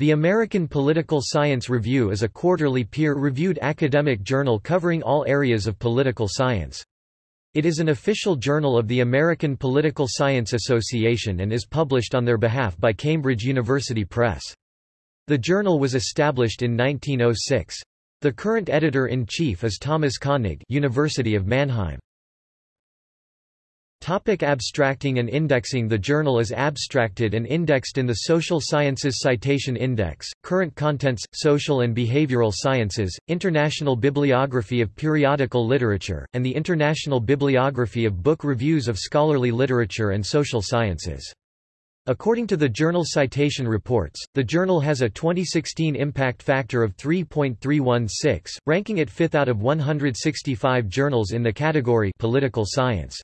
The American Political Science Review is a quarterly peer-reviewed academic journal covering all areas of political science. It is an official journal of the American Political Science Association and is published on their behalf by Cambridge University Press. The journal was established in 1906. The current editor-in-chief is Thomas Koenig University of Mannheim. Topic abstracting and indexing The journal is abstracted and indexed in the Social Sciences Citation Index, Current Contents, Social and Behavioral Sciences, International Bibliography of Periodical Literature, and the International Bibliography of Book Reviews of Scholarly Literature and Social Sciences. According to the Journal Citation Reports, the journal has a 2016 impact factor of 3.316, ranking it fifth out of 165 journals in the category Political Science.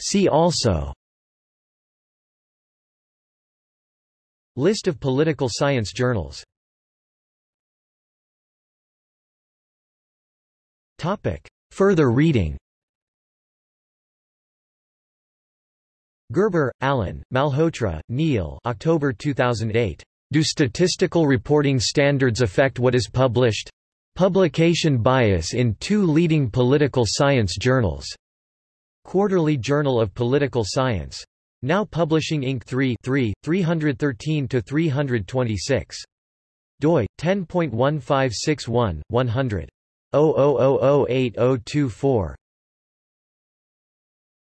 See also List of political science journals Topic. Further reading Gerber, Alan, Malhotra, Neil October 2008. Do statistical reporting standards affect what is published? Publication bias in two leading political science journals. Quarterly Journal of Political Science. Now Publishing Inc. 3 3, 313-326. doi, 10.1561, 100. 00008024.